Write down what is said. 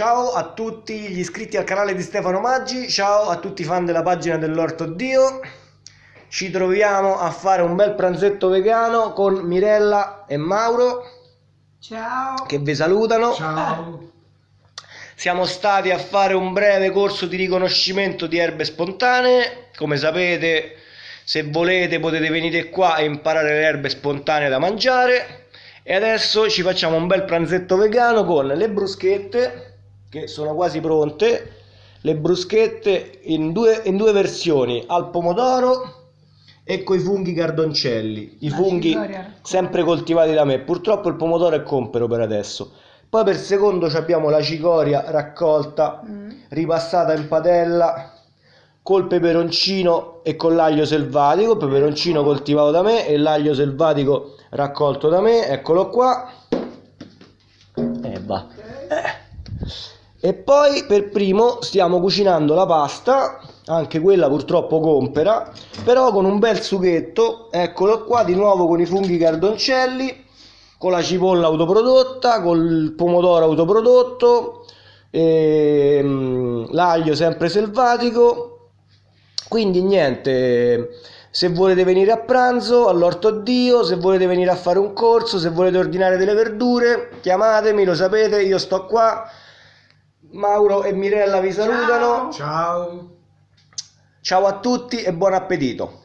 Ciao a tutti gli iscritti al canale di Stefano Maggi, ciao a tutti i fan della pagina dell'Orto Dio. Ci troviamo a fare un bel pranzetto vegano con Mirella e Mauro Ciao. che vi salutano. Ciao. Siamo stati a fare un breve corso di riconoscimento di erbe spontanee. Come sapete, se volete potete venire qua e imparare le erbe spontanee da mangiare. E adesso ci facciamo un bel pranzetto vegano con le bruschette che sono quasi pronte. Le bruschette in due, in due versioni, al pomodoro e con i funghi cardoncelli. I La funghi sempre coltivati da me. Purtroppo il pomodoro è compero per adesso. Poi per secondo ci abbiamo la cicoria raccolta, Mm. ripassata in padella col peperoncino e con l'aglio selvatico, peperoncino coltivato da me e l'aglio selvatico raccolto da me, eccolo qua. E va. Eh. E poi per primo stiamo cucinando la pasta, anche quella purtroppo compera, però con un bel sughetto, eccolo qua di nuovo con i funghi cardoncelli, con la cipolla autoprodotta, col pomodoro autoprodotto, ehm, l'aglio sempre selvatico. Quindi niente, se volete venire a pranzo all'Orto Dio, se volete venire a fare un corso, se volete ordinare delle verdure, chiamatemi, lo sapete, io sto qua. Mauro e Mirella vi salutano. Ciao. Ciao a tutti e buon appetito.